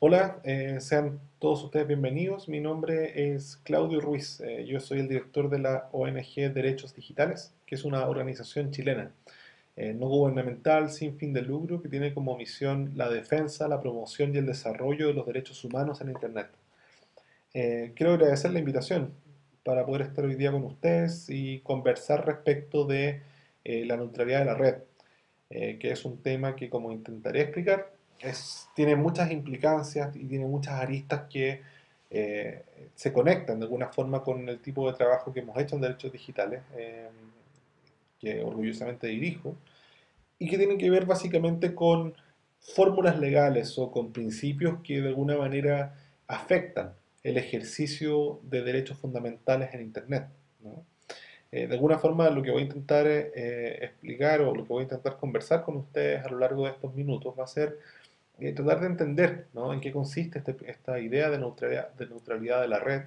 Hola, eh, sean todos ustedes bienvenidos. Mi nombre es Claudio Ruiz. Eh, yo soy el director de la ONG Derechos Digitales, que es una organización chilena eh, no gubernamental sin fin de lucro que tiene como misión la defensa, la promoción y el desarrollo de los derechos humanos en Internet. quiero agradecer la invitación para poder estar hoy día con ustedes y conversar respecto de la neutralidad de la red, que es un tema que, como intentaré explicar, tiene muchas implicancias y tiene muchas aristas que eh, se conectan de alguna forma con el tipo de trabajo que hemos hecho en derechos digitales, eh, que orgullosamente dirijo, y que tienen que ver básicamente con fórmulas legales o con principios que de alguna manera afectan el ejercicio de derechos fundamentales en Internet. Eh, de alguna forma lo que voy a intentar explicar o lo que voy a intentar conversar con ustedes a lo largo de estos minutos va a ser eh, tratar de entender en qué consiste este, esta idea de neutralidad, de neutralidad de la red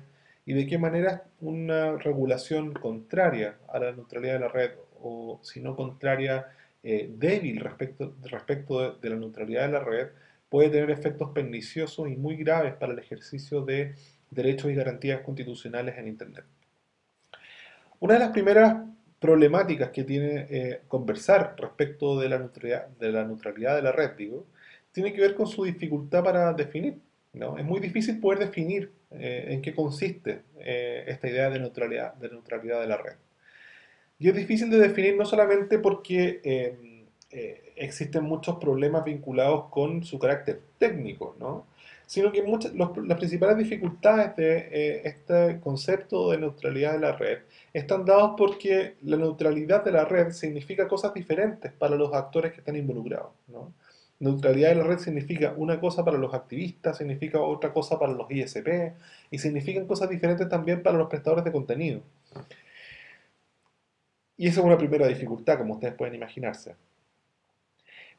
y de qué manera una regulación contraria a la neutralidad de la red o si no contraria, eh, débil respecto, respecto de, la neutralidad de la red, puede tener efectos perniciosos y muy graves para el ejercicio de derechos y garantías constitucionales en Internet. Una de las primeras problemáticas que tiene eh, conversar respecto de la, neutralidad, de la neutralidad de la red, digo, tiene que ver con su dificultad para definir. ¿no? Es muy difícil poder definir eh, en qué consiste eh, esta idea de neutralidad, de neutralidad de la red. Y es difícil de definir no solamente porque eh, existen muchos problemas vinculados con su carácter técnico, ¿no? sino que muchas, las principales dificultades de este concepto de neutralidad de la red están dados porque la neutralidad de la red significa cosas diferentes para los actores que están involucrados. ¿no? Neutralidad de la red significa una cosa para los activistas, significa otra cosa para los ISP y significan cosas diferentes también para los prestadores de contenido. Y esa es una primera dificultad, como ustedes pueden imaginarse.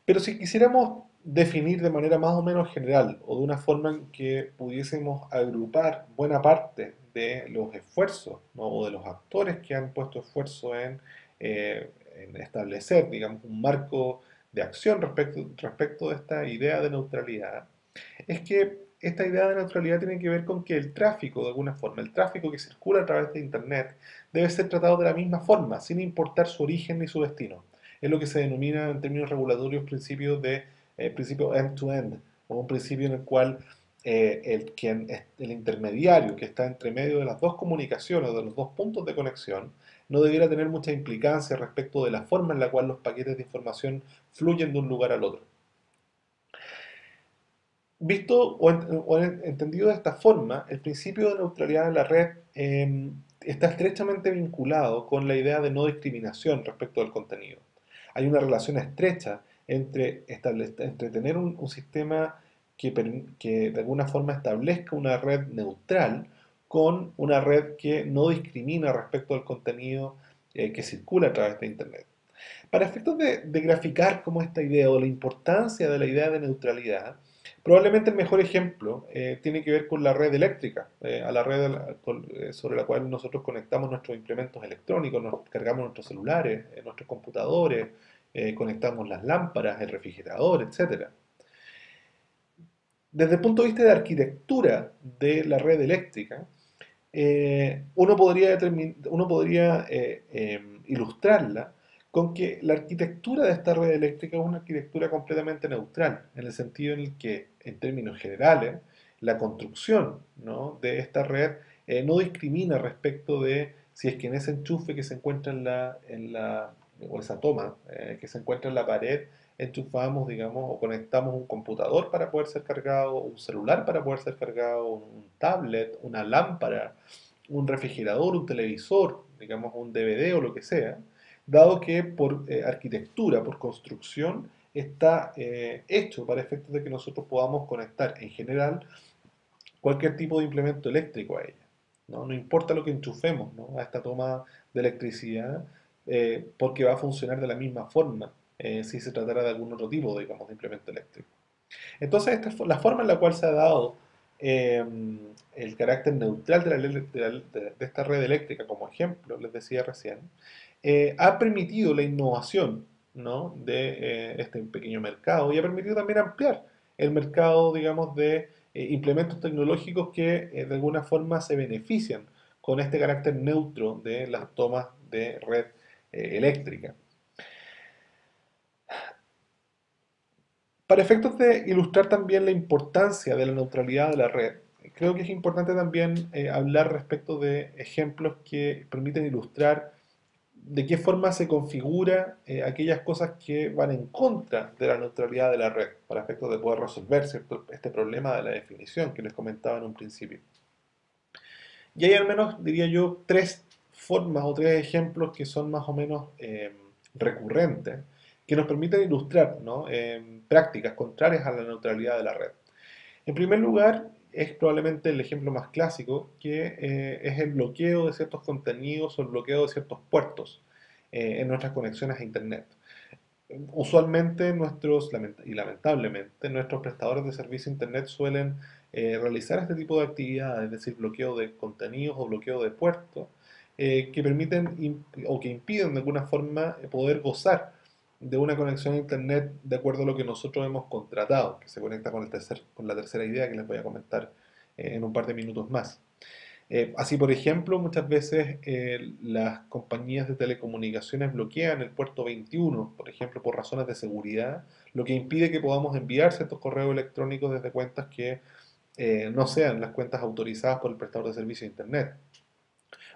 Pero si quisiéramos definir de manera más o menos general o de una forma en que pudiésemos agrupar buena parte de los esfuerzos o de los actores que han puesto esfuerzo en, eh, en establecer, digamos, un marco de acción respecto, respecto de esta idea de neutralidad es que esta idea de neutralidad tiene que ver con que el tráfico, de alguna forma, el tráfico que circula a través de Internet, debe ser tratado de la misma forma, sin importar su origen ni su destino. Es lo que se denomina en términos regulatorios principio de eh, principio end-to-end, o un principio en el cual eh, el, quien, el intermediario que está entre medio de las dos comunicaciones, de los dos puntos de conexión, no debiera tener mucha implicancia respecto de la forma en la cual los paquetes de información fluyen de un lugar al otro. Visto o, entendido de esta forma, el principio de neutralidad de la red em, está estrechamente vinculado con la idea de no discriminación respecto del contenido. Hay una relación estrecha entre, tener un, sistema que de alguna forma establezca una red neutral con una red que no discrimina respecto al contenido eh, que circula a través de Internet. Para efectos de, graficar cómo esta idea o la importancia de la idea de neutralidad, probablemente el mejor ejemplo eh, tiene que ver con la red eléctrica, eh, a la red sobre la cual nosotros conectamos nuestros implementos electrónicos, nos cargamos nuestros celulares, nuestros computadores, conectamos las lámparas, el refrigerador, etc. Desde el punto de vista de arquitectura de la red eléctrica, eh, uno podría, uno podría eh, em, ilustrarla con que la arquitectura de esta red eléctrica es una arquitectura completamente neutral, en el sentido en el que, en términos generales, la construcción de esta red eh, no discrimina respecto de si es que en ese enchufe que se encuentra en la, en la o esa toma que se encuentra en la pared, enchufamos, digamos, o conectamos un computador para poder ser cargado, un celular para poder ser cargado, un tablet, una lámpara, un refrigerador, un televisor, digamos, un DVD o lo que sea, dado que por eh, arquitectura, por construcción, está eh, hecho para efectos de que nosotros podamos conectar en general cualquier tipo de implemento eléctrico a ella. No, no importa lo que enchufemos a esta toma de electricidad, eh, porque va a funcionar de la misma forma eh, si se tratara de algún otro tipo, digamos, de implemento eléctrico. Entonces, esta es la forma en la cual se ha dado em, el carácter neutral de, esta red eléctrica, como ejemplo, les decía recién, eh, ha permitido la innovación de eh, este pequeño mercado y ha permitido también ampliar el mercado, digamos, de implementos tecnológicos que de alguna forma se benefician con este carácter neutro de las tomas de red eléctrica. Para efectos de ilustrar también la importancia de la neutralidad de la red, creo que es importante también eh, hablar respecto de ejemplos que permiten ilustrar de qué forma se configura eh, aquellas cosas que van en contra de la neutralidad de la red, para efectos de poder resolver este problema de la definición que les comentaba en un principio. Y hay al menos, diría yo, tres formas o tres ejemplos que son más o menos eh, recurrentes que nos permiten ilustrar prácticas contrarias a la neutralidad de la red. En primer lugar, es probablemente el ejemplo más clásico, que eh, es el bloqueo de ciertos contenidos o el bloqueo de ciertos puertos eh, en nuestras conexiones a Internet. Usualmente nuestros, y lamentablemente, nuestros prestadores de servicio Internet suelen eh, realizar este tipo de actividades, es decir, bloqueo de contenidos o bloqueo de puertos, que permiten o que impiden de alguna forma poder gozar de una conexión a Internet de acuerdo a lo que nosotros hemos contratado, que se conecta con, el tercer, con la tercera idea que les voy a comentar eh, en un par de minutos más. Eh, así, por ejemplo, muchas veces eh, las compañías de telecomunicaciones bloquean el puerto 21, por ejemplo, por razones de seguridad, lo que impide que podamos enviar ciertos correos electrónicos desde cuentas que no sean las cuentas autorizadas por el prestador de servicio de Internet.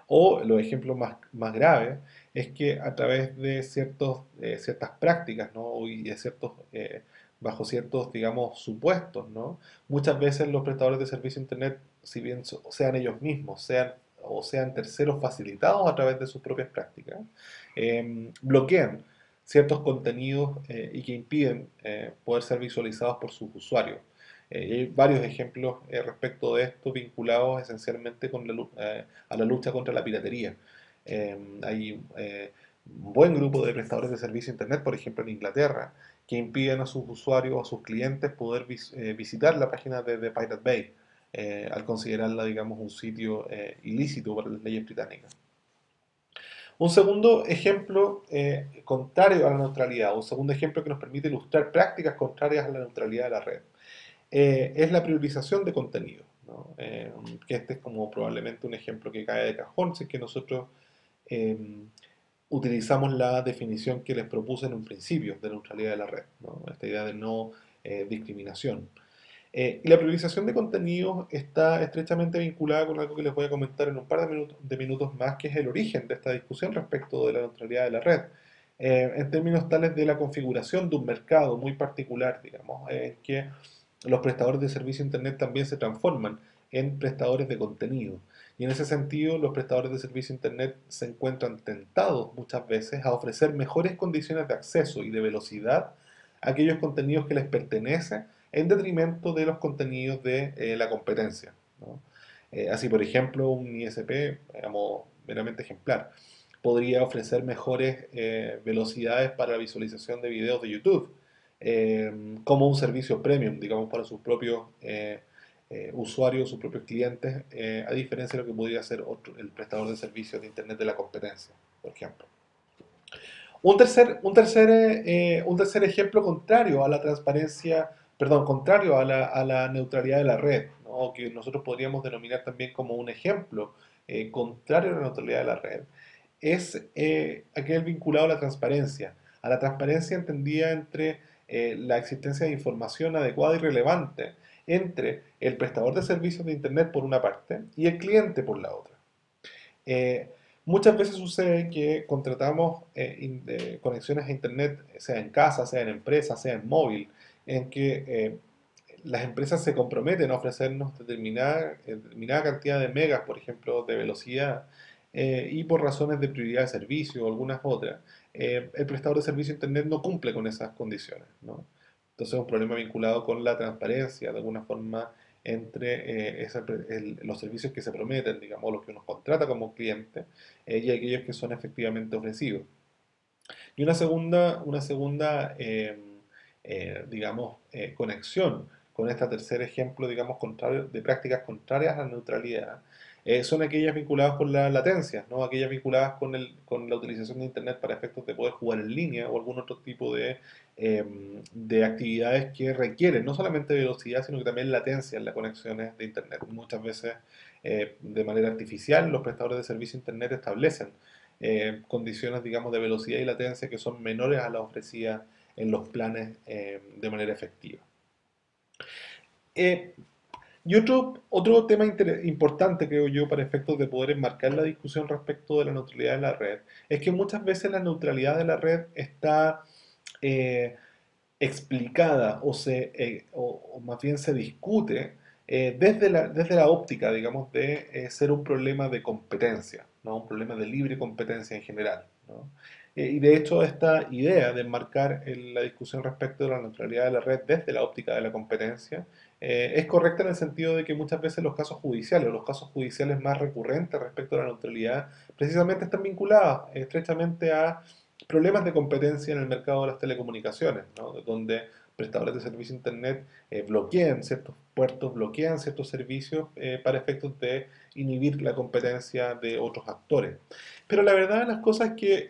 O los ejemplos más, más graves es que a través de eh, ciertas prácticas ¿no? y de ciertos, eh, bajo ciertos, digamos, supuestos, ¿no? muchas veces los prestadores de servicio Internet, si bien sean ellos mismos, sean o sean terceros facilitados a través de sus propias prácticas, em, bloquean ciertos contenidos eh, y que impiden poder ser visualizados por sus usuarios. hay varios ejemplos respecto de esto vinculados esencialmente con la, a la lucha contra la piratería. Em, hay eh, un buen grupo de prestadores de servicio de Internet, por ejemplo en Inglaterra, que impiden a sus usuarios o a sus clientes poder eh, visitar la página de, Pirate Bay eh, al considerarla, digamos, un sitio ilícito para las leyes británicas. Un segundo ejemplo contrario a la neutralidad, un segundo ejemplo que nos permite ilustrar prácticas contrarias a la neutralidad de la red, es la priorización de contenido. que este es como probablemente un ejemplo que cae de cajón, si es que nosotros Em, utilizamos la definición que les propuse en un principio de neutralidad de la red, esta idea de no eh, discriminación. Eh, y la priorización de contenidos está estrechamente vinculada con algo que les voy a comentar en un par de minutos, más, que es el origen de esta discusión respecto de la neutralidad de la red. Eh, en términos tales de la configuración de un mercado muy particular, digamos, en que los prestadores de servicio Internet también se transforman en prestadores de contenido. Y en ese sentido, los prestadores de servicio Internet se encuentran tentados muchas veces a ofrecer mejores condiciones de acceso y de velocidad a aquellos contenidos que les pertenecen en detrimento de los contenidos de eh, la competencia. Eh, así, por ejemplo, un ISP, digamos, meramente ejemplar, podría ofrecer mejores eh, velocidades para la visualización de videos de YouTube, como un servicio premium, digamos, para sus propios eh, usuarios, sus propios clientes, eh, a diferencia de lo que podría ser otro, el prestador de servicios de Internet de la competencia, por ejemplo. Un tercer, un tercer, eh, un tercer ejemplo contrario a la transparencia, perdón, contrario a la, a la neutralidad de la red, ¿no? que nosotros podríamos denominar también como un ejemplo contrario a la neutralidad de la red, es aquel vinculado a la transparencia, a la transparencia entendida entre la existencia de información adecuada y relevante entre el prestador de servicios de Internet por una parte y el cliente por la otra. Eh, muchas veces sucede que contratamos eh, conexiones a Internet, sea en casa, sea en empresa, sea en móvil, en que eh, las empresas se comprometen a ofrecernos determinada, determinada cantidad de megas, por ejemplo, de velocidad, y por razones de prioridad de servicio o algunas otras, el prestador de servicio de Internet no cumple con esas condiciones. ¿no? Entonces es un problema vinculado con la transparencia, de alguna forma, entre eh, los servicios que se prometen, digamos, los que uno contrata como cliente eh, y aquellos que son efectivamente ofrecidos. Y una segunda, una segunda em, eh, digamos, conexión con este tercer ejemplo, digamos, contrario, de prácticas contrarias a la neutralidad, eh, son aquellas vinculadas con la latencia, ¿no? aquellas vinculadas con, el, con la utilización de Internet para efectos de poder jugar en línea o algún otro tipo de, em, de actividades que requieren no solamente velocidad, sino que también latencia en las conexiones de Internet. Muchas veces eh, de manera artificial los prestadores de servicio Internet establecen eh, condiciones digamos, de velocidad y latencia que son menores a las ofrecidas en los planes de manera efectiva. Y otro, otro tema importante, creo yo, para efectos de poder enmarcar la discusión respecto de la neutralidad de la red, es que muchas veces la neutralidad de la red está eh, explicada o, se, eh, o, más bien se discute eh, desde, la, desde la óptica, digamos, de ser un problema de competencia, ¿no? un problema de libre competencia en general. y de hecho esta idea de enmarcar la discusión respecto de la neutralidad de la red desde la óptica de la competencia eh, es correcta en el sentido de que muchas veces los casos judiciales, los casos judiciales más recurrentes respecto a la neutralidad, precisamente están vinculados estrechamente a problemas de competencia en el mercado de las telecomunicaciones, donde prestadores de servicio Internet eh, bloquean ciertos puertos, bloquean ciertos servicios eh, para efectos de inhibir la competencia de otros actores. Pero la verdad de las cosas es que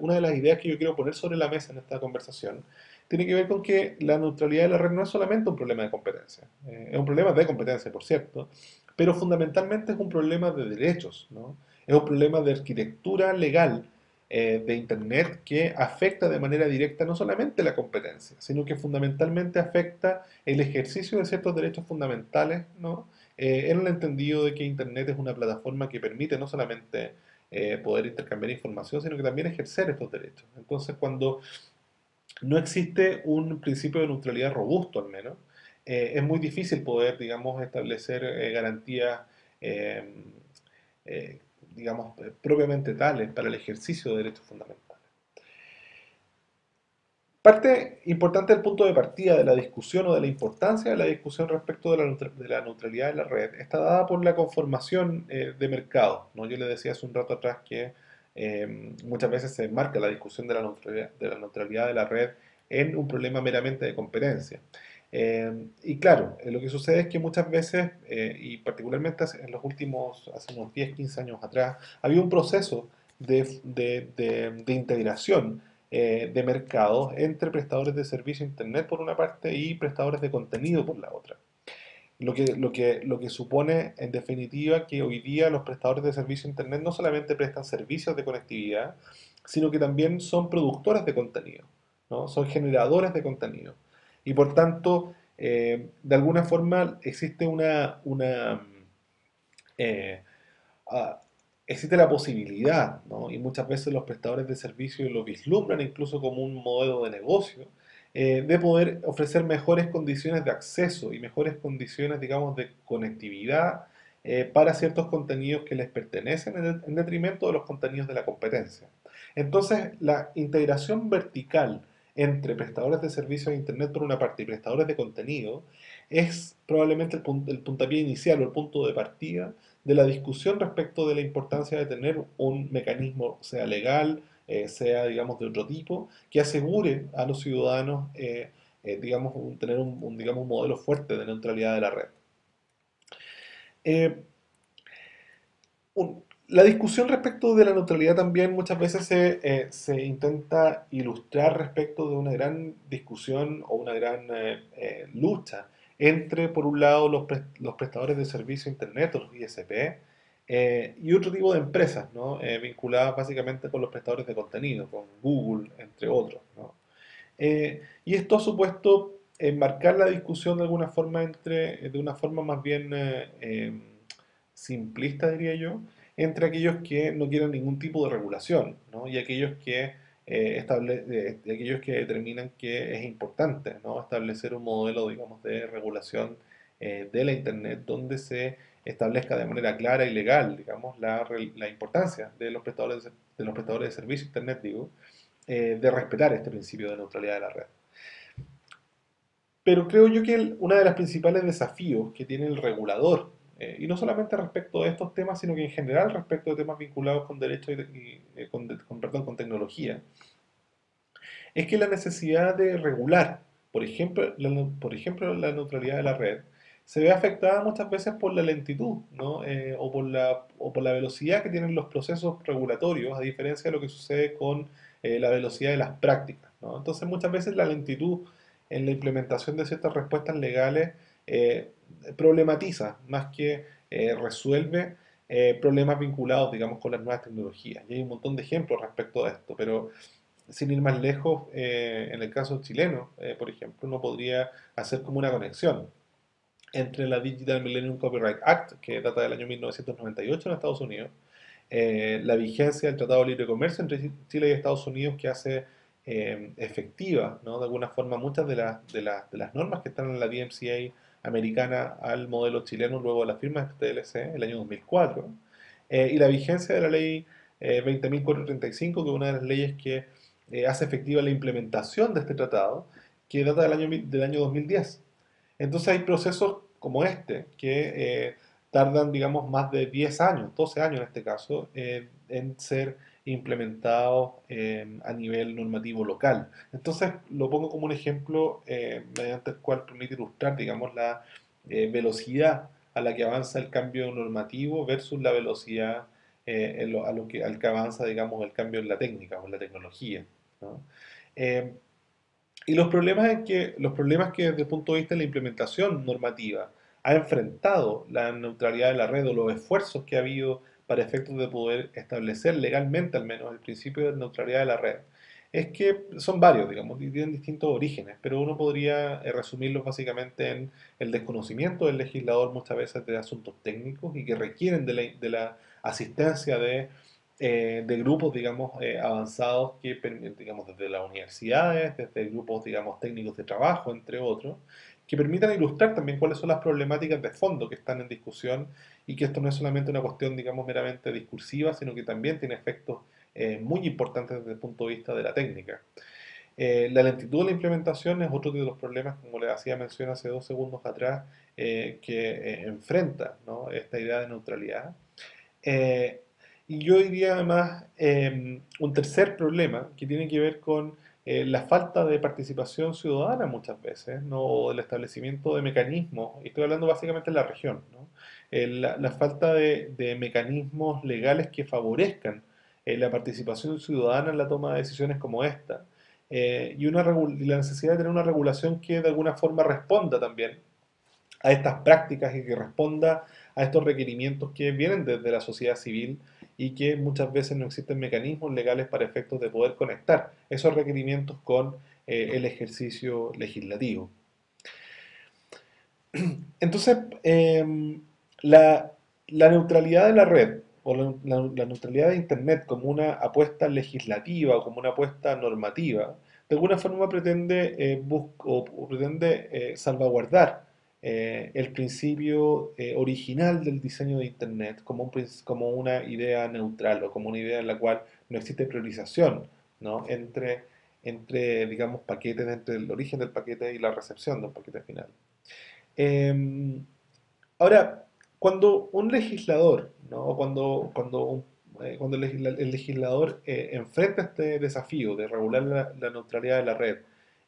una de las ideas que yo quiero poner sobre la mesa en esta conversación tiene que ver con que la neutralidad de la red no es solamente un problema de competencia, eh, es un problema de competencia, por cierto, pero fundamentalmente es un problema de derechos, ¿no? es un problema de arquitectura legal eh, de Internet que afecta de manera directa no solamente la competencia, sino que fundamentalmente afecta el ejercicio de ciertos derechos fundamentales, ¿no? Eh, en el entendido de que Internet es una plataforma que permite no solamente poder intercambiar información, sino que también ejercer estos derechos. Entonces, cuando no existe un principio de neutralidad robusto al menos. Eh, es muy difícil poder, digamos, establecer eh, garantías, em, eh, digamos, propiamente tales para el ejercicio de derechos fundamentales. Parte importante del punto de partida de la discusión o de la importancia de la discusión respecto de la, neutralidad de la red está dada por la conformación de mercado. ¿no? Yo le decía hace un rato atrás que Em, muchas veces se enmarca la discusión de la, neutralidad, de la neutralidad de la red en un problema meramente de competencia. Em, y claro, eh, lo que sucede es que muchas veces, eh, y particularmente en los últimos, hace unos 10, 15 años atrás, había un proceso de, de, de, integración eh, de mercados entre prestadores de servicio Internet por una parte y prestadores de contenido por la otra. Lo que, lo, que, lo que supone, en definitiva, que hoy día los prestadores de servicio Internet no solamente prestan servicios de conectividad, sino que también son productores de contenido, ¿no? son generadores de contenido. Y por tanto, eh, de alguna forma existe una... una eh, ah, existe la posibilidad, ¿no? y muchas veces los prestadores de servicio lo vislumbran incluso como un modelo de negocio, eh, de poder ofrecer mejores condiciones de acceso y mejores condiciones, digamos, de conectividad eh, para ciertos contenidos que les pertenecen en, detrimento de los contenidos de la competencia. Entonces, la integración vertical entre prestadores de servicios de Internet por una parte y prestadores de contenido es probablemente el, el puntapié inicial o el punto de partida de la discusión respecto de la importancia de tener un mecanismo, sea legal, eh, sea, digamos, de otro tipo, que asegure a los ciudadanos, eh, eh, digamos, tener un, digamos, un modelo fuerte de neutralidad de la red. la discusión respecto de la neutralidad también muchas veces se, se, intenta ilustrar respecto de una gran discusión o una gran lucha entre, por un lado, los, los prestadores de servicio Internet, los ISP, eh, y otro tipo de empresas, ¿no? Eh, vinculadas básicamente con los prestadores de contenido, con Google, entre otros. Eh, y esto ha supuesto enmarcar la discusión de alguna forma entre, de una forma más bien em, simplista, diría yo, entre aquellos que no quieren ningún tipo de regulación ¿no? y aquellos que, estable, aquellos que determinan que es importante establecer un modelo digamos, de regulación de la Internet donde se establezca de manera clara y legal, digamos, la, importancia de los prestadores de, los prestadores de servicio Internet, digo, eh, de respetar este principio de neutralidad de la red. Pero creo yo que uno de los principales desafíos que tiene el regulador, eh, y no solamente respecto a estos temas, sino que en general respecto a temas vinculados con derecho y, eh, con, perdón, con tecnología, es que la necesidad de regular, por ejemplo, por ejemplo, la neutralidad de la red, se ve afectada muchas veces por la lentitud, ¿no? Eh, o, por la, o por la velocidad que tienen los procesos regulatorios, a diferencia de lo que sucede con eh, la velocidad de las prácticas, ¿no? Entonces muchas veces la lentitud en la implementación de ciertas respuestas legales eh, problematiza más que resuelve problemas vinculados, digamos, con las nuevas tecnologías. Y hay un montón de ejemplos respecto a esto, pero sin ir más lejos, en el caso chileno, por ejemplo, uno podría hacer como una conexión entre la Digital Millennium Copyright Act, que data del año 1998 en Estados Unidos, eh, la vigencia del Tratado de Libre Comercio entre Chile y Estados Unidos que hace eh, efectiva, de alguna forma, muchas de, de, de, las normas que están en la DMCA americana al modelo chileno luego de la firma de este TLC, el año 2004, eh, y la vigencia de la ley 20.435, que es una de las leyes que hace efectiva la implementación de este tratado, que data del año, del año 2010. Entonces hay procesos como este que eh, tardan, digamos, más de 10 años, 12 años en este caso, eh, en ser implementados eh, a nivel normativo local. Entonces lo pongo como un ejemplo mediante el cual permite ilustrar, digamos, la velocidad a la que avanza el cambio normativo versus la velocidad a lo que, al que avanza, digamos, el cambio en la técnica o en la tecnología. Y los problemas, que, los problemas que desde el punto de vista de la implementación normativa ha enfrentado la neutralidad de la red o los esfuerzos que ha habido para efectos de poder establecer legalmente al menos el principio de neutralidad de la red, es que son varios, digamos, y tienen distintos orígenes, pero uno podría eh, resumirlos básicamente en el desconocimiento del legislador muchas veces de asuntos técnicos y que requieren de de la asistencia de eh, de grupos, digamos, eh, avanzados que, digamos, desde las universidades, desde grupos, digamos, técnicos de trabajo, entre otros, que permitan ilustrar también cuáles son las problemáticas de fondo que están en discusión y que esto no es solamente una cuestión, digamos, meramente discursiva, sino que también tiene efectos eh, muy importantes desde el punto de vista de la técnica. la lentitud de la implementación es otro de los problemas, como le hacía mención hace dos segundos atrás, que enfrenta esta idea de neutralidad. Y yo diría además em, un tercer problema que tiene que ver con eh, la falta de participación ciudadana muchas veces, ¿no? o el establecimiento de mecanismos, y estoy hablando básicamente de la región, ¿no? Eh, la, falta de, mecanismos legales que favorezcan eh, la participación ciudadana en la toma de decisiones como esta, y, una y la necesidad de tener una regulación que de alguna forma responda también a estas prácticas y que responda a estos requerimientos que vienen desde la sociedad civil y que muchas veces no existen mecanismos legales para efectos de poder conectar esos requerimientos con eh, el ejercicio legislativo. Entonces, em, la, neutralidad de la red o la, neutralidad de Internet como una apuesta legislativa o como una apuesta normativa, de alguna forma pretende, eh, pretende eh, salvaguardar eh, el principio eh, original del diseño de Internet como, como una idea neutral o como una idea en la cual no existe priorización ¿no? entre, entre, digamos, paquetes, entre el origen del paquete y la recepción del paquete final. Em, ahora, cuando un legislador, ¿no? cuando, cuando, eh, cuando el legislador enfrenta este desafío de regular la neutralidad de la red,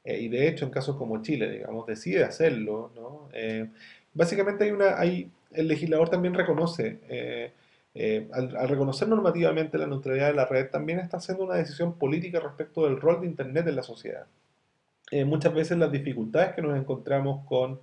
eh, y de hecho en casos como Chile, digamos, decide hacerlo, ¿no? Eh, básicamente hay una, hay, el legislador también reconoce, eh, al, reconocer normativamente la neutralidad de la red, también está haciendo una decisión política respecto del rol de Internet en la sociedad. muchas veces las dificultades que nos encontramos con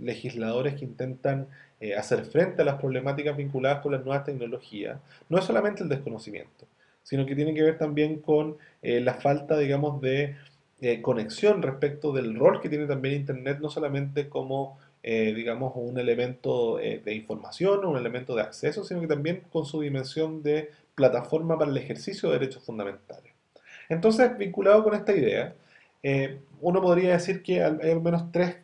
legisladores que intentan hacer frente a las problemáticas vinculadas con las nuevas tecnologías, no es solamente el desconocimiento, sino que tiene que ver también con la falta, digamos, de eh, conexión respecto del rol que tiene también Internet, no solamente como, eh, digamos, un elemento eh, de información o un elemento de acceso, sino que también con su dimensión de plataforma para el ejercicio de derechos fundamentales. Entonces, vinculado con esta idea, uno podría decir que hay al menos tres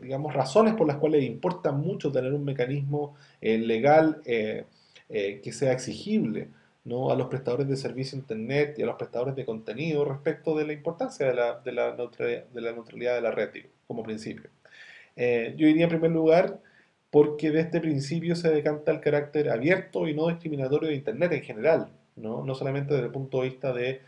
digamos, razones por las cuales importa mucho tener un mecanismo legal que sea exigible ¿no? a los prestadores de servicio Internet y a los prestadores de contenido respecto de la importancia de la, de la, neutralidad, de la neutralidad de la red como principio. Eh, yo diría en primer lugar porque de este principio se decanta el carácter abierto y no discriminatorio de Internet en general, no, no solamente desde el punto de vista de,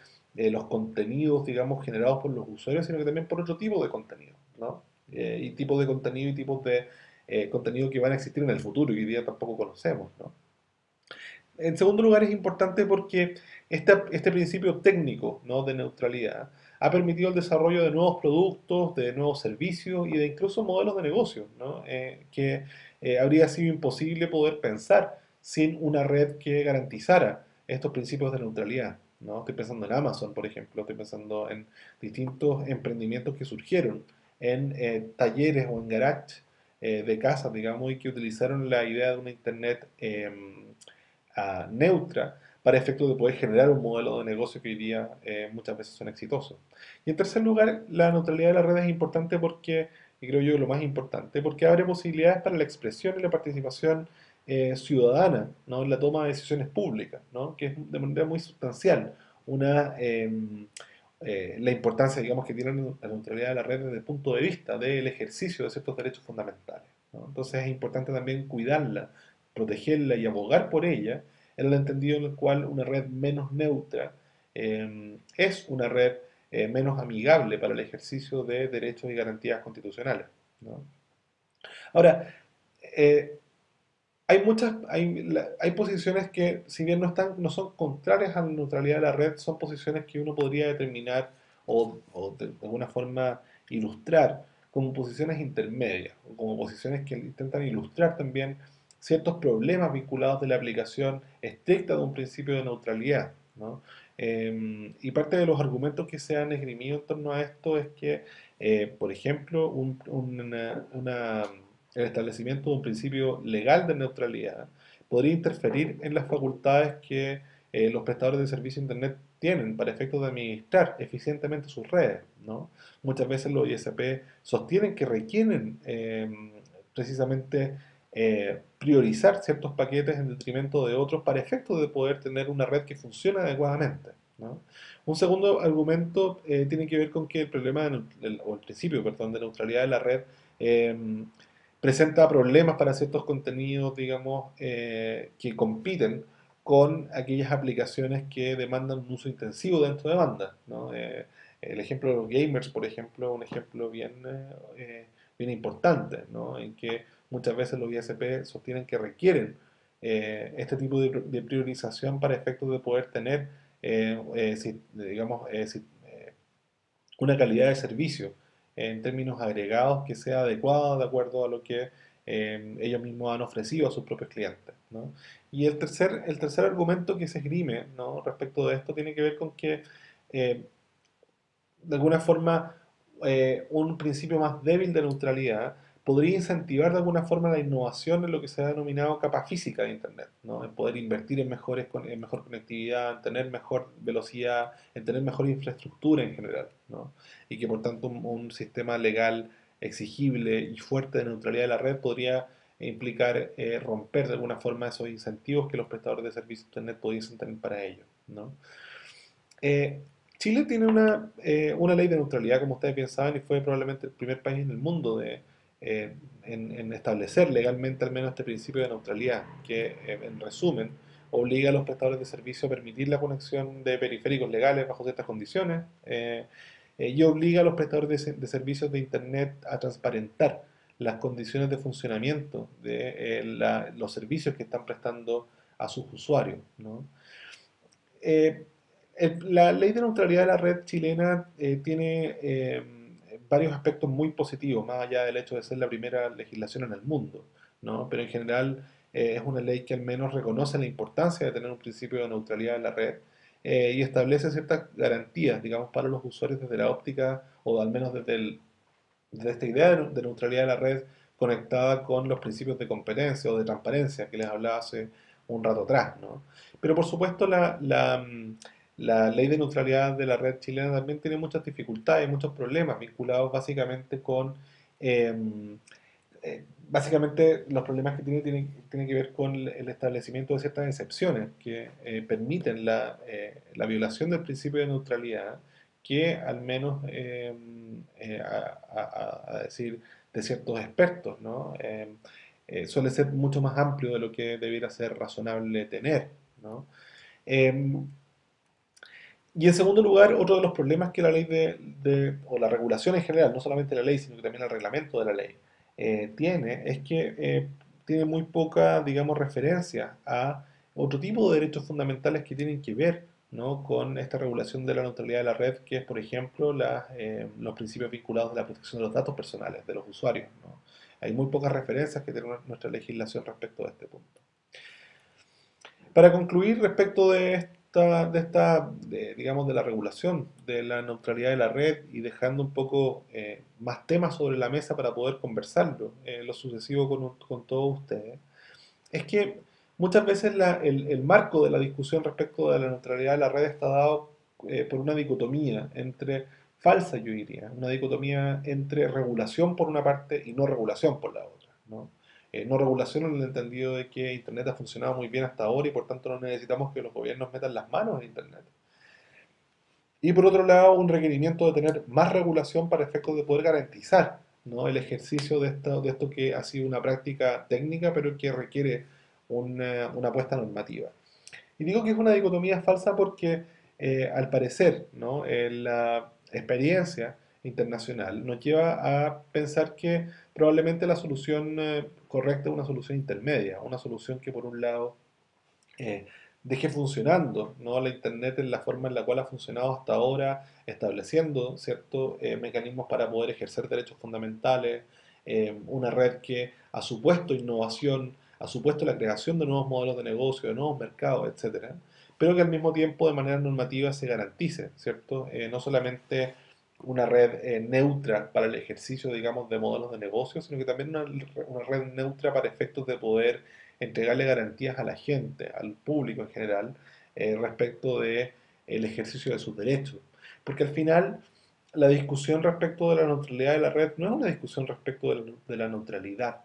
los contenidos, digamos, generados por los usuarios, sino que también por otro tipo de contenido. ¿no? y tipos de contenido y tipos de contenido que van a existir en el futuro y hoy día tampoco conocemos. En segundo lugar, es importante porque este, este principio técnico ¿no? de neutralidad ha permitido el desarrollo de nuevos productos, de nuevos servicios y de incluso modelos de negocio, eh, que eh, habría sido imposible poder pensar sin una red que garantizara estos principios de neutralidad. ¿no? Estoy pensando en Amazon, por ejemplo, estoy pensando en distintos emprendimientos que surgieron en eh, talleres o en garages de casas, digamos, y que utilizaron la idea de una Internet neutra para efectos de poder generar un modelo de negocio que hoy día eh, muchas veces son exitosos. Y en tercer lugar, la neutralidad de la red es importante porque, y creo yo lo más importante, porque abre posibilidades para la expresión y la participación eh, ciudadana ¿no? en la toma de decisiones públicas, ¿no? que es de manera muy sustancial una, em, eh, la importancia digamos, que tiene la neutralidad de la red desde el punto de vista del ejercicio de ciertos derechos fundamentales. Entonces es importante también cuidarla, protegerla y abogar por ella en el entendido en el cual una red menos neutra em, es una red eh, menos amigable para el ejercicio de derechos y garantías constitucionales. Ahora, eh, hay muchas, hay, hay, posiciones que, si bien no, están, no son contrarias a la neutralidad de la red, son posiciones que uno podría determinar o, o de alguna forma ilustrar como posiciones intermedias, como posiciones que intentan ilustrar también ciertos problemas vinculados de la aplicación estricta de un principio de neutralidad. Em, y parte de los argumentos que se han esgrimido en torno a esto es que, eh, por ejemplo, el establecimiento de un principio legal de neutralidad podría interferir en las facultades que eh, los prestadores de servicio de Internet tienen para efectos de administrar eficientemente sus redes. Muchas veces los ISP sostienen que requieren em, precisamente eh, priorizar ciertos paquetes en detrimento de otros para efectos de poder tener una red que funcione adecuadamente. Un segundo argumento eh, tiene que ver con que el problema, o el principio, perdón, de neutralidad de la red em, presenta problemas para ciertos contenidos, digamos, eh, que compiten con aquellas aplicaciones que demandan un uso intensivo dentro de banda. el ejemplo de los gamers, por ejemplo, un ejemplo bien, bien importante, en que muchas veces los ISP sostienen que requieren eh, este tipo de, priorización para efectos de poder tener, eh, eh, digamos, una calidad de servicio en términos agregados que sea adecuada de acuerdo a lo que ellos mismos han ofrecido a sus propios clientes. Y el tercer, el tercer argumento que se esgrime respecto de esto tiene que ver con que de alguna forma un principio más débil de neutralidad podría incentivar de alguna forma la innovación en lo que se ha denominado capa física de Internet, ¿no? en poder invertir en, mejores, en mejor conectividad, en tener mejor velocidad, en tener mejor infraestructura en general, ¿no? y que por tanto un, sistema legal exigible y fuerte de neutralidad de la red podría implicar eh, romper de alguna forma esos incentivos que los prestadores de servicios de Internet pudiesen tener para ello. ¿no? Eh, Chile tiene una, eh, una ley de neutralidad, como ustedes bien y fue probablemente el primer país en el mundo de, eh, en, establecer legalmente al menos este principio de neutralidad, que eh, en resumen obliga a los prestadores de servicio a permitir la conexión de periféricos legales bajo ciertas condiciones eh, y obliga a los prestadores de, servicios de Internet a transparentar las condiciones de funcionamiento de los servicios que están prestando a sus usuarios. la ley de neutralidad de la red chilena tiene varios aspectos muy positivos, más allá del hecho de ser la primera legislación en el mundo, ¿no? Pero en general eh, es una ley que al menos reconoce la importancia de tener un principio de neutralidad en la red eh, y establece ciertas garantías, digamos, para los usuarios desde la óptica o al menos desde, esta idea de, neutralidad de la red conectada con los principios de competencia o de transparencia que les hablaba hace un rato atrás, ¿no? Pero por supuesto la, la mm, la ley de neutralidad de la red chilena también tiene muchas dificultades, muchos problemas vinculados básicamente con, em, eh, básicamente los problemas que tiene tienen, que ver con el establecimiento de ciertas excepciones que eh, permiten la, eh, la, violación del principio de neutralidad que al menos, em, a, decir de ciertos expertos, ¿no? Em, suele ser mucho más amplio de lo que debiera ser razonable tener. ¿no? Y en segundo lugar, otro de los problemas que la ley de, o la regulación en general, no solamente la ley, sino que también el reglamento de la ley, eh, tiene, es que eh, tiene muy poca, digamos, referencia a otro tipo de derechos fundamentales que tienen que ver ¿no? con esta regulación de la neutralidad de la red, que es, por ejemplo, eh, los principios vinculados a la protección de los datos personales de los usuarios. Hay muy pocas referencias que tiene nuestra legislación respecto a este punto. Para concluir, respecto de de esta digamos, de la regulación de la neutralidad de la red y dejando un poco eh, más temas sobre la mesa para poder conversarlo, eh, lo sucesivo con, con todos ustedes, es que Muchas veces el, marco de la discusión respecto de la neutralidad de la red está dado eh, por una dicotomía entre, falsa yo diría, una dicotomía entre regulación por una parte y no regulación por la otra. ¿no? Eh, no regulación en el entendido de que Internet ha funcionado muy bien hasta ahora y por tanto no necesitamos que los gobiernos metan las manos en Internet. Y por otro lado, un requerimiento de tener más regulación para efectos de poder garantizar ¿no? el ejercicio de esto, de esto que ha sido una práctica técnica, pero que requiere una, apuesta normativa. Y digo que es una dicotomía falsa porque, eh, al parecer, ¿no? Eh, la experiencia internacional nos lleva a pensar que probablemente la solución eh, correcta es una solución intermedia, una solución que por un lado deje funcionando ¿no? la Internet en la forma en la cual ha funcionado hasta ahora, estableciendo ciertos mecanismos para poder ejercer derechos fundamentales, una red que ha supuesto innovación ha supuesto la creación de nuevos modelos de negocio, de nuevos mercados, etcétera, pero que al mismo tiempo de manera normativa se garantice, ¿cierto? Eh, no solamente una red eh, neutra para el ejercicio, digamos, de modelos de negocio, sino que también una, red neutra para efectos de poder entregarle garantías a la gente, al público en general, eh, respecto de el ejercicio de sus derechos. Porque al final, la discusión respecto de la neutralidad de la red no es una discusión respecto de la neutralidad,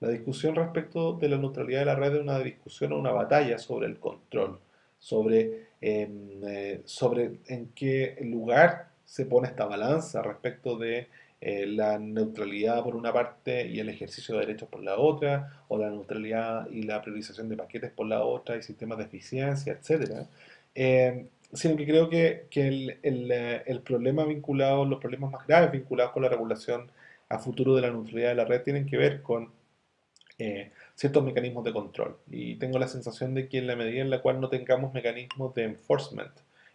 la discusión respecto de la neutralidad de la red es una discusión o una batalla sobre el control, sobre, em, eh, sobre en qué lugar se pone esta balanza respecto de eh, la neutralidad por una parte y el ejercicio de derechos por la otra, o la neutralidad y la priorización de paquetes por la otra, y sistemas de eficiencia, etc. Em, sino que creo que, el, eh, el, problema vinculado, los problemas más graves vinculados con la regulación a futuro de la neutralidad de la red tienen que ver con eh, ciertos mecanismos de control. Y tengo la sensación de que en la medida en la cual no tengamos mecanismos de enforcement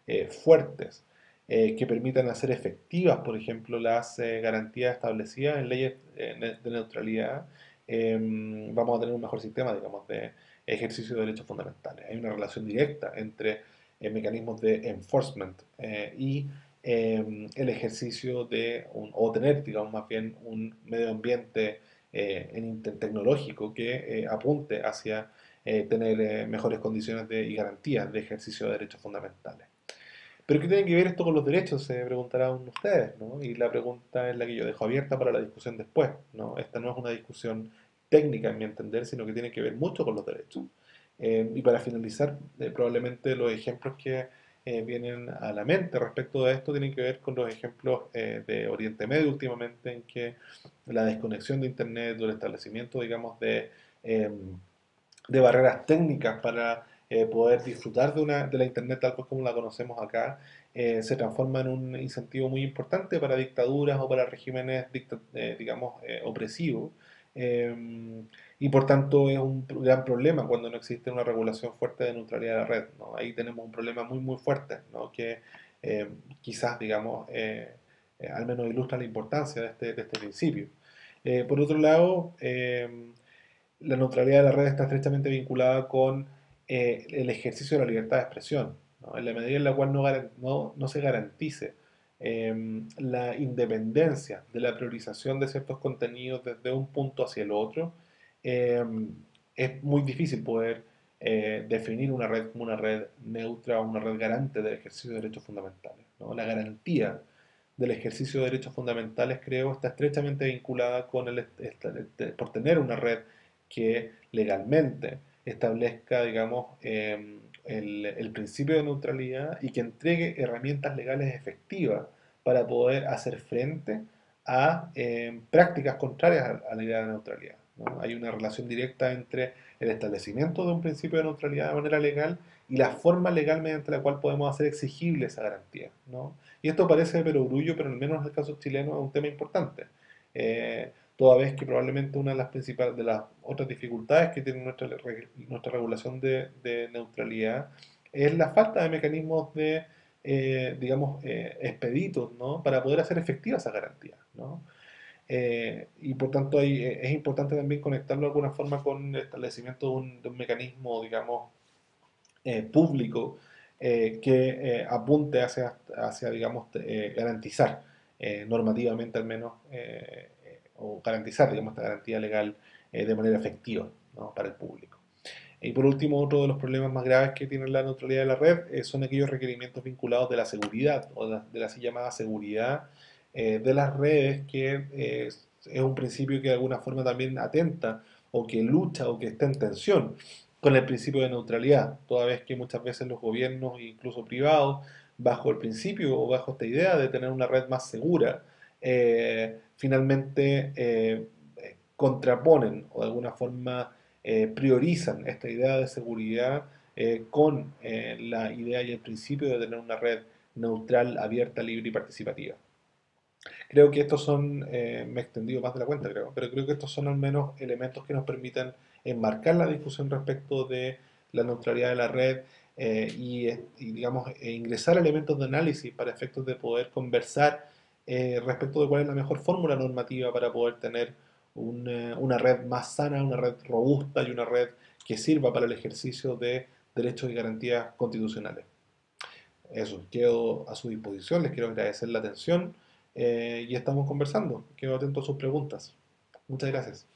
eh, fuertes, eh, que permitan hacer efectivas, por ejemplo, las garantías establecidas en leyes de neutralidad, em, vamos a tener un mejor sistema, digamos, de ejercicio de derechos fundamentales. Hay una relación directa entre mecanismos de enforcement y em, el ejercicio de, o tener, digamos, más bien un medio ambiente eh, en tecnológico que eh, apunte hacia eh, tener mejores condiciones de, y garantías de ejercicio de derechos fundamentales. Pero ¿qué tiene que ver esto con los derechos? Se preguntarán ustedes, ¿no? Y la pregunta es la que yo dejo abierta para la discusión después, ¿no? Esta no es una discusión técnica, en mi entender, sino que tiene que ver mucho con los derechos. y para finalizar, probablemente los ejemplos que eh, vienen a la mente respecto de esto tienen que ver con los ejemplos eh, de Oriente Medio últimamente en que la desconexión de Internet o el establecimiento, digamos, de, em, de barreras técnicas para eh, poder disfrutar de, una, de la Internet tal como la conocemos acá, se transforma en un incentivo muy importante para dictaduras o para regímenes, digamos, opresivos. Em, y por tanto es un gran problema cuando no existe una regulación fuerte de neutralidad de la red. Ahí tenemos un problema muy muy fuerte que eh, quizás, digamos, eh, eh, al menos ilustra la importancia de este, de este principio. por otro lado, la neutralidad de la red está estrechamente vinculada con el ejercicio de la libertad de expresión, en la medida en la cual no, se garantice la independencia de la priorización de ciertos contenidos desde un punto hacia el otro, Em, es muy difícil poder eh, definir una red como una red neutra o una red garante del ejercicio de derechos fundamentales. La garantía del ejercicio de derechos fundamentales, creo, está estrechamente vinculada con el, por tener una red que legalmente establezca, digamos, em, el, principio de neutralidad y que entregue herramientas legales efectivas para poder hacer frente a em, prácticas contrarias a, la idea de neutralidad. Hay una relación directa entre el establecimiento de un principio de neutralidad de manera legal y la forma legal mediante la cual podemos hacer exigible esa garantía. Y esto parece perogrullo, pero al menos en el caso chileno es un tema importante. Eh, toda vez que probablemente una de las principales, de las otras dificultades que tiene nuestra, nuestra regulación de, neutralidad es la falta de mecanismos de, eh, digamos, eh, expeditos, ¿no? Para poder hacer efectiva esa garantía, ¿no? Eh, y por tanto es importante también conectarlo de alguna forma con el establecimiento de un, de un mecanismo, digamos, público que apunte hacia, hacia digamos, garantizar normativamente al menos o garantizar, digamos, esta garantía legal eh, de manera efectiva para el público. Y por último, otro de los problemas más graves que tiene la neutralidad de la red eh, son aquellos requerimientos vinculados de la seguridad o de la, así llamada seguridad eh, de las redes, que es un principio que de alguna forma también atenta o que lucha o que está en tensión con el principio de neutralidad, toda vez que muchas veces los gobiernos, incluso privados, bajo el principio o bajo esta idea de tener una red más segura, finalmente eh, contraponen o de alguna forma eh, priorizan esta idea de seguridad con la idea y el principio de tener una red neutral, abierta, libre y participativa. Creo que estos son, me he extendido más de la cuenta creo, pero creo que estos son al menos elementos que nos permiten enmarcar la discusión respecto de la neutralidad de la red y, y, digamos, e ingresar elementos de análisis para efectos de poder conversar eh, respecto de cuál es la mejor fórmula normativa para poder tener una, red más sana, una red robusta y una red que sirva para el ejercicio de derechos y garantías constitucionales. Eso, quedo a su disposición, les quiero agradecer la atención eh, y estamos conversando. Quedo atento a sus preguntas. Muchas gracias.